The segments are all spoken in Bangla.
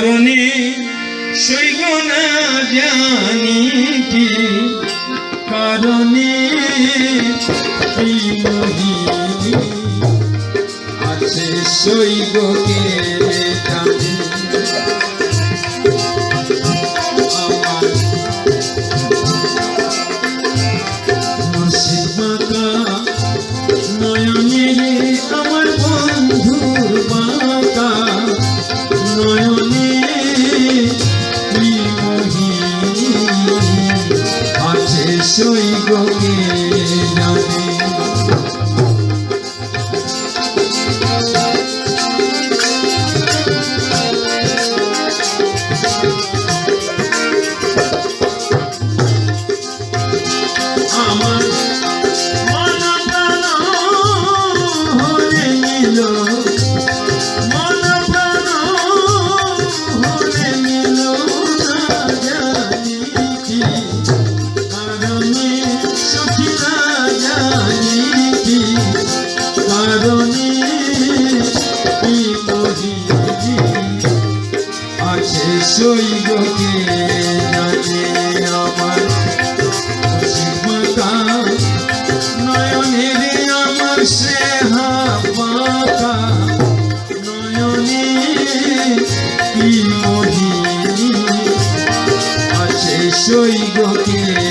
কারণে সৈগ না জানি কি কারণে নিশ্চয়ই গতি।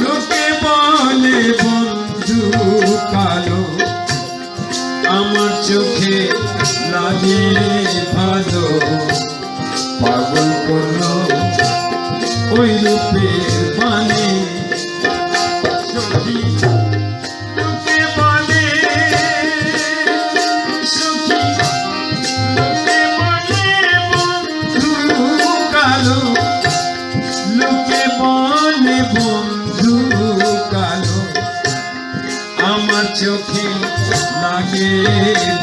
লোকে বলে, বন্ধু কালো, আমার চোখে লাগে ভালো। পাগল করল ওই রূপে মানে লোকে সুখী লাগে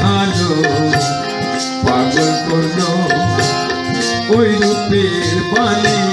ভালো। পাগল করল ওই রূপের পানি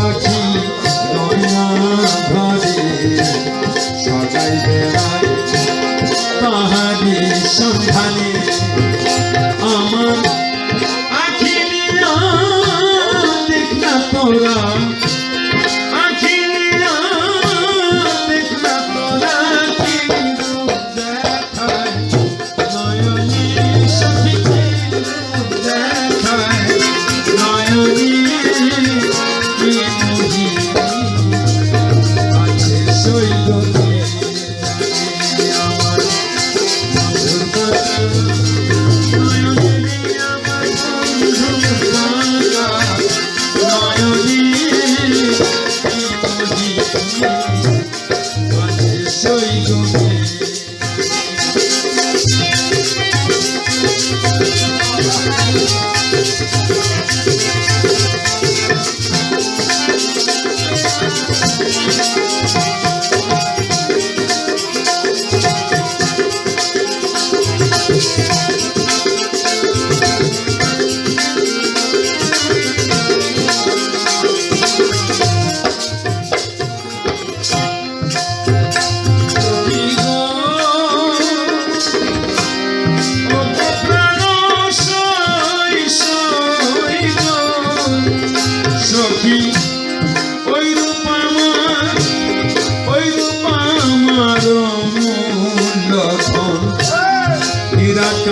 মোরা foi comigo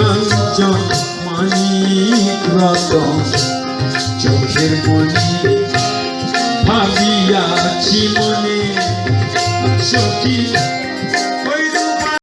কাঞ্চন মানিক রতন চোখের মনি ভাবিয়াছি মনে সখী